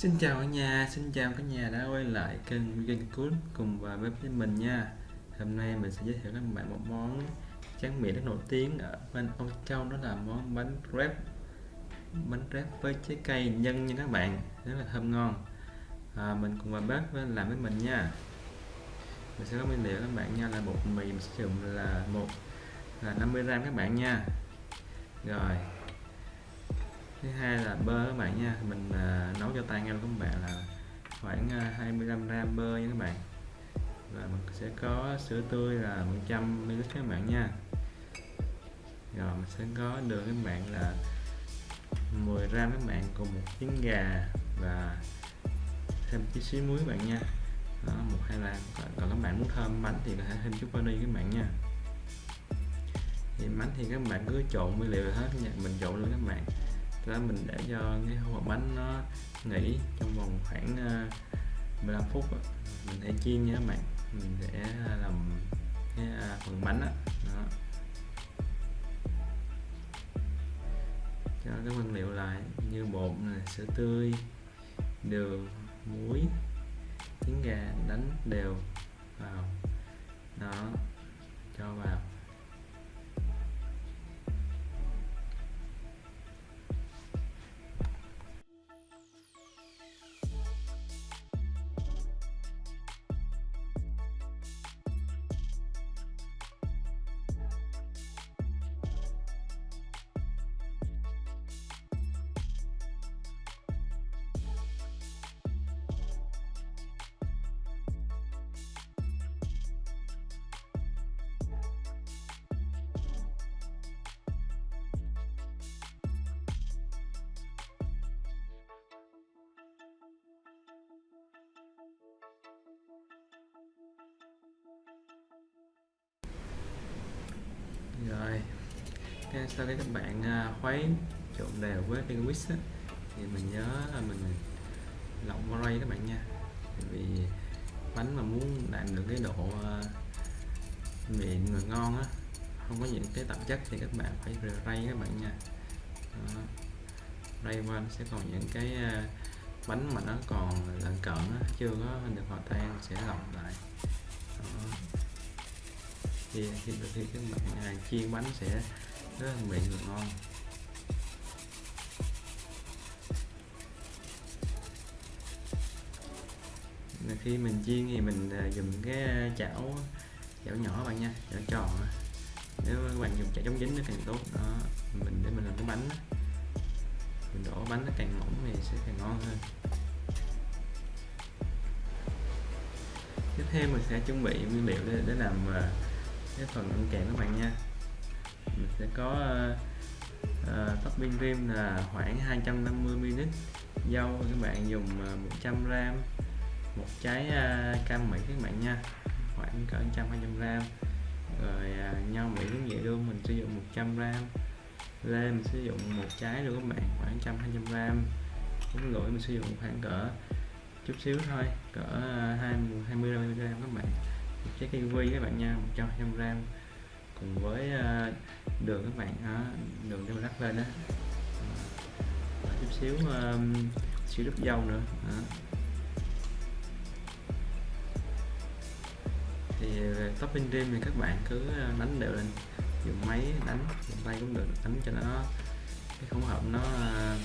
Xin chào cả nhà, xin chào cả nhà đã quay lại kênh Vegan Cook cùng và bếp với mình nha. Hôm nay mình sẽ giới thiệu các bạn một món tráng miệng rất nổi tiếng ở bên Âu Châu đó là món bánh crepe Bánh crepe với trái cây nhân nha các bạn, rất là thơm ngon. À, Mình cùng vào bếp làm với mình nha. Mình sẽ có nguyên liệu các bạn nha là bột mì mình sử dụng là một là 50g các bạn nha. Rồi thứ hai là bơ các bạn nha. Mình à, nấu cho tay ngay các bạn là khoảng à, 25 gram bơ nha các bạn. Và mình sẽ có sữa tươi là 100 ml các bạn nha. Rồi mình sẽ có đường các bạn là 10 gram các bạn cùng một trứng gà và thêm chút xíu muối các bạn nha. Đó, một hai lần còn, còn các bạn muốn thơm bánh thì có thể thêm chút vani các bạn nha. Thì bánh thì các bạn cứ trộn nguyên liệu hết nha. Mình trộn luôn đó mình để cho cái hộp bánh nó nghỉ trong vòng khoảng ờ, 15 phút mình sẽ chiên nha các bạn. Mình sẽ làm cái ờ, phần bánh đó. đó. Cho cái nguyên liệu lại như bột này, sữa tươi đường muối trứng gà đánh đều vào. Đó cho vào. Rồi. Cái sau cái các bạn à, khuấy trộn đều với cái whisk thì mình nhớ là mình lọc ray các bạn nha. Tại vì bánh mà muốn đạt được cái độ à, uh, mịn và ngon á không có những cái tạp chất thì các bạn phải rây các bạn nha. Đó. rây qua nó sẽ còn những cái à, bánh mà nó còn lợn cận á, chưa có được hòa tan sẽ lọc lại. Đó thì khi, khi các bạn à, chiên bánh sẽ rất là mịn và ngon. Khi mình chiên thì mình à, dùng cái à, chảo chảo nhỏ bạn nha chảo tròn nếu các bạn dùng chảo chống dính nó càng tốt đó mình để mình làm cái bánh mình đổ bánh nó càng mỏng thì sẽ càng ngon hơn. Tiếp theo mình sẽ chuẩn bị nguyên liệu để, để làm à, cái phần ăn kèm các bạn nha. Mình sẽ có uh, uh, topping rim là khoảng 250ml dâu các bạn dùng ờ, uh, 100g một trái uh, cam mỹ các bạn nha khoảng cỡ 100 200g rồi uh, nho mỹ cũng vậy luôn mình sử dụng 100g lê mình sử dụng một trái luôn các bạn khoảng 100 200g bún lưỡi mình sử dụng khoảng cỡ chút xíu thôi cỡ 20 20 g các bạn trái kiwi các bạn nha 100 gram cùng với ờ, đường các bạn đó, đường cho mình rắc lên đó ờ, và chút xíu um, xíu nước dâu nữa đó. thì topping rim thì các bạn cứ đánh đều lên dùng máy đánh dùng tay cũng được đánh cho nó cái hỗn hợp nó uh,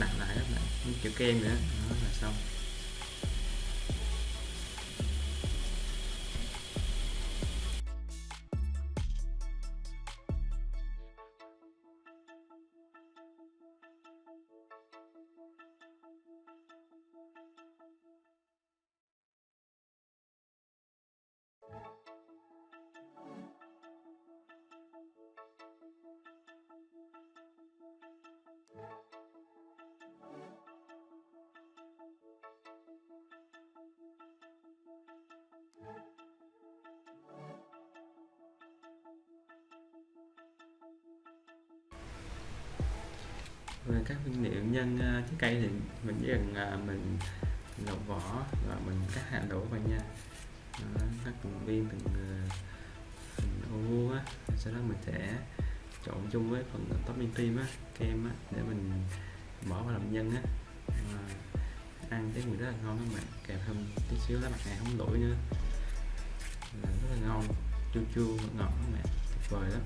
nặng lại các bạn kiểu kem nữa đó là xong về các nguyên liệu nhân à, trái cây thì mình chỉ cần à, mình lột vỏ và mình cắt hạt đổ vào nha. Đó, cắt từng viên từng à, ô vuông á sau đó mình sẽ trộn chung với phần topping cream á kem á để mình bỏ vào làm nhân á. À, ăn cái mùi rất là ngon các bạn kèm thêm tí xíu lá mặt này không đổi nữa. Là rất là ngon chua chua ngọt ngọt các bạn tuyệt vời lắm.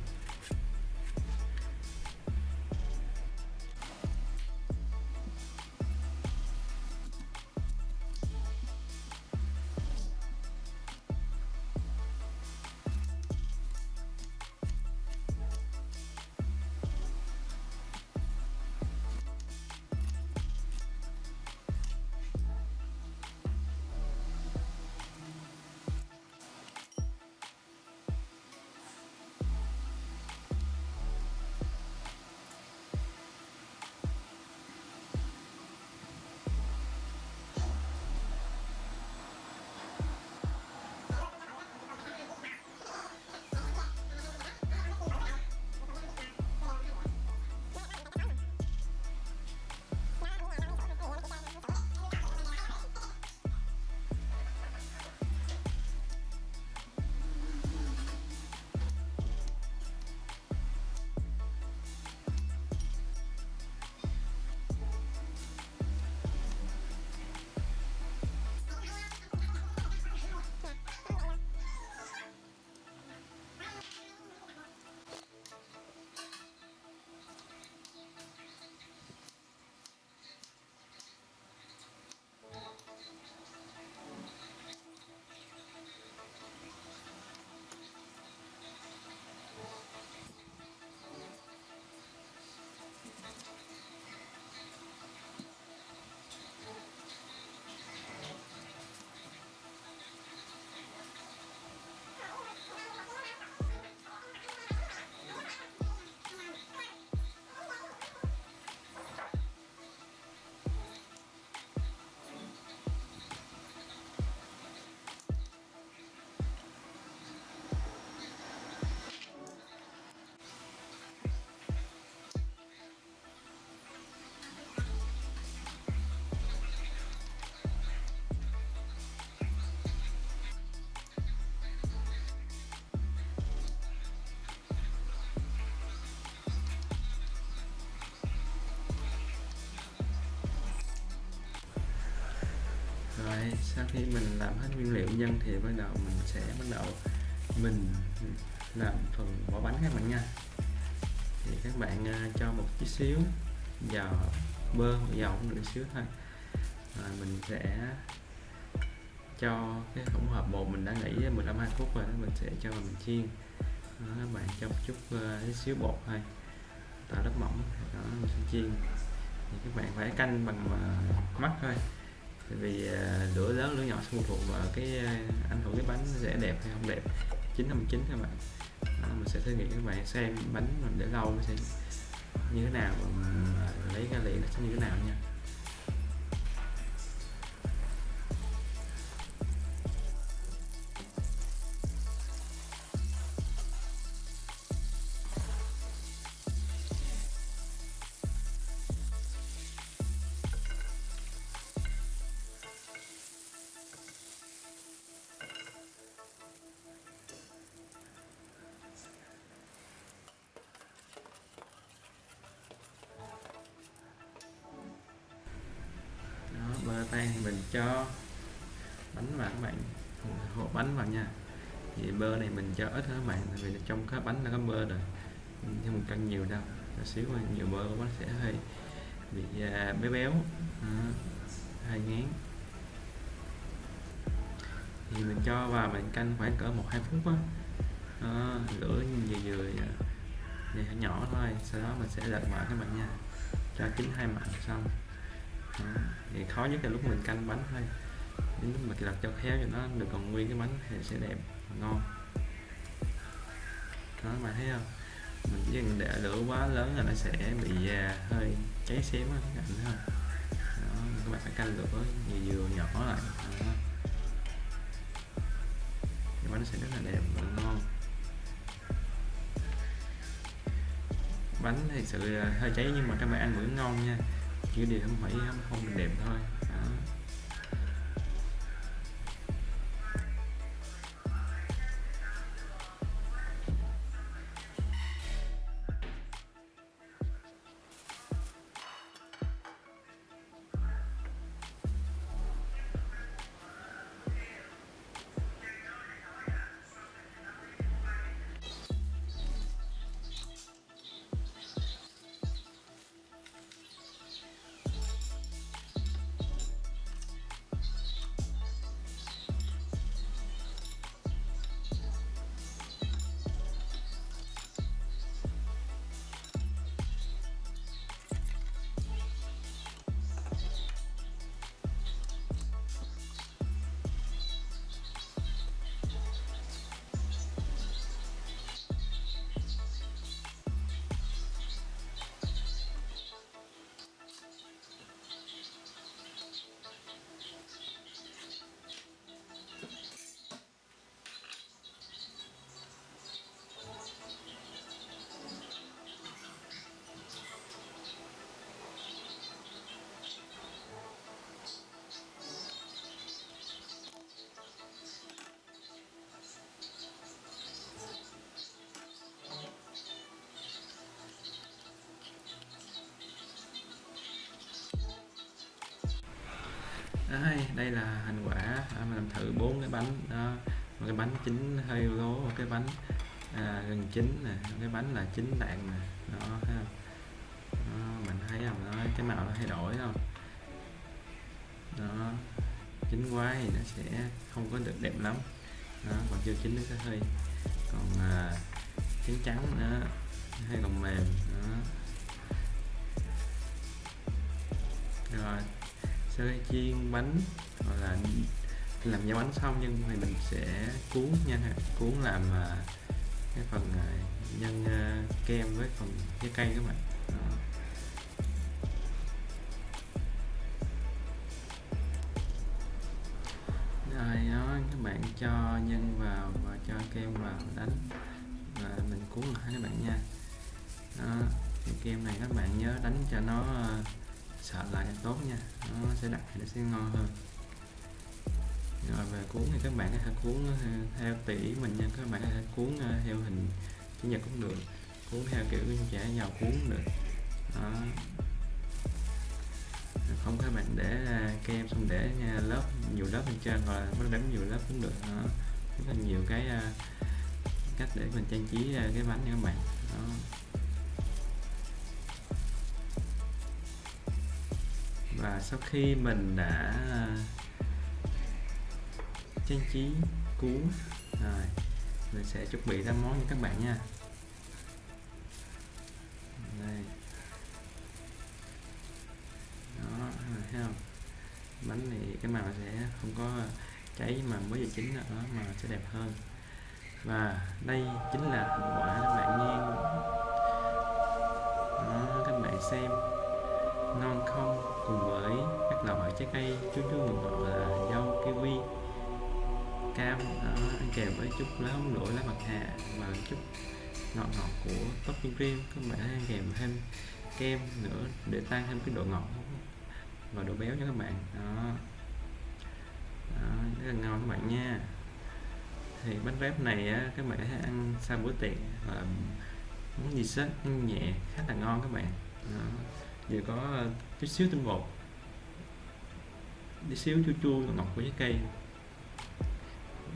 Khi mình làm hết nguyên liệu nhân thì bắt đầu mình sẽ bắt đầu mình làm phần vỏ bánh các bạn nha. Thì các bạn uh, cho một chút xíu dầu bơ hoặc dầu cũng được xíu thôi. Rồi mình sẽ cho cái hỗn hợp bột mình đã nghĩ 15 20 phút rồi đó mình sẽ cho mình chiên. Đó, các bạn cho một chút uh, xíu bột thôi. Tạo lớp mỏng đó mình sẽ chiên. Thì các bạn phải canh bằng uh, mắt thôi vì à, lửa lớn lửa nhỏ sẽ phụ thuộc vào cái anh ảnh hưởng cái bánh sẽ đẹp hay không đẹp. Chín năm chín các bạn. Đó, mình sẽ thử nghiệm các bạn xem bánh mình để lâu nó sẽ như thế nào mình lấy ra liền nó sẽ như thế nào nha. Tan thì mình cho bánh vào các bạn. Hộp bánh vào nha. Thì bơ này mình cho ít hơn các bạn tại vì trong cái bánh nó có bơ rồi. Nhưng mình cân nhiều đâu một xíu mà nhiều bơ bánh sẽ hơi bị uh, béo béo. À, hơi ngán. Thì mình cho vào mình canh khoảng cỡ một hai phút á. À, lửa vừa vừa à, vừa nhỏ thôi sau đó mình sẽ lật mở các bạn nha. Cho chín hai mặt xong đó. thì khó nhất là lúc mình canh bánh thôi. Đến lúc mà đặt cho khéo cho nó được còn nguyên cái bánh thì sẽ đẹp và ngon. Đó mà thấy không? Mình chỉ cần để lửa quá lớn là nó sẽ bị uh, hơi cháy xém á các bạn không? Đó, các bạn phải canh lửa nhiều vừa nhỏ lại. Đó. thì bánh sẽ rất là đẹp và ngon. Bánh thì sự à, hơi cháy nhưng mà các bạn ăn vẫn ngon nha chỉ điều không phải không, không được đẹp thôi. Đây, đây là thành quả à, mình làm thử bốn cái bánh đó một cái bánh chín hơi lố một cái bánh à, gần chín nè cái bánh là chín đạn nè đó thấy không đó, mình thấy không? Đó, cái màu nó thay đổi không? Đó chín quá thì nó sẽ không có được đẹp lắm. Đó còn chưa chín nó sẽ hơi còn à, trắng trắng nữa hay còn mềm đó. Rồi sẽ chiên bánh hoặc là làm giá bánh xong nhưng thì mình sẽ cuốn nha. Cuốn làm à, cái phần à, nhân à, kem với phần trái cây các bạn. Rồi đó các bạn cho nhân vào và cho kem vào đánh. Và mình cuốn lại các bạn nha. Đó cái kem này các bạn nhớ đánh cho nó uh, sợ lại càng tốt nha. Nó sẽ đặc thì nó sẽ ngon hơn. Rồi, về cuốn thì các bạn có thể cuốn ờ, theo tỷ mình nha. Các bạn có thể cuốn ờ, theo hình chữ nhật cũng được. Cuốn theo kiểu chả nhào cuốn được. Đó. Không các bạn để ờ, kem xong để lớp, nhiều lớp bên trên hoặc là nó đánh nhiều lớp cũng được. Đó. rất là nhiều cái cách để mình trang trí cái bánh nha các bạn. Đó. Và sau khi mình đã à, trang trí cuốn rồi mình sẽ chuẩn bị ra món cho các bạn nha. Đây. Đó thấy không? Bánh này cái màu sẽ không có cháy mà mới giờ chín nữa mà sẽ đẹp hơn. Và đây chính là thành quả các bạn nha đó, các bạn xem ngon không cùng với các loại trái cây. Chua chua ngọt là dâu kiwi cam đó, ăn kèm với chút lá húng lỗi lá bạc hà và chút ngọt ngọt của topping cream. Các bạn ăn kèm thêm kem nữa để tăng thêm cái độ ngọt và độ béo cho các bạn. Đó, đó rất là ngon các bạn nha. Thì bánh rép này á, các bạn hãy ăn sau bữa tiệc và món gì sết nhẹ khá là ngon các bạn. Đó vừa có ờ, chút xíu tinh bột. Tí xíu chua chua ngọt của trái cây.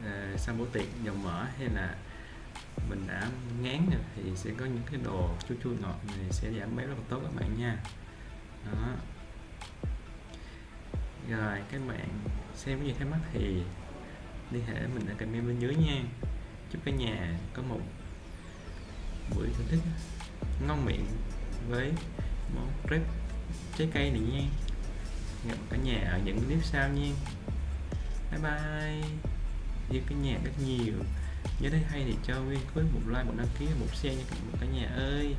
À, sau tiệc dầu mỡ hay là mình đã ngán rồi thì sẽ có những cái đồ chua chua ngọt này sẽ giảm béo rất là tốt các bạn nha. Đó. Rồi các bạn xem cái gì thắc mắc thì liên hệ mình ở comment bên dưới nha. Chúc cả nhà có một buổi thưởng thức ngon miệng với món crepe trái cây này nha. Gặp cả nhà ở những clip sau nha. Bye bye. Yêu cái nhà rất nhiều. Nhớ thấy hay thì cho nguyên khối một like, một đăng ký, một share nha cả nhà ơi.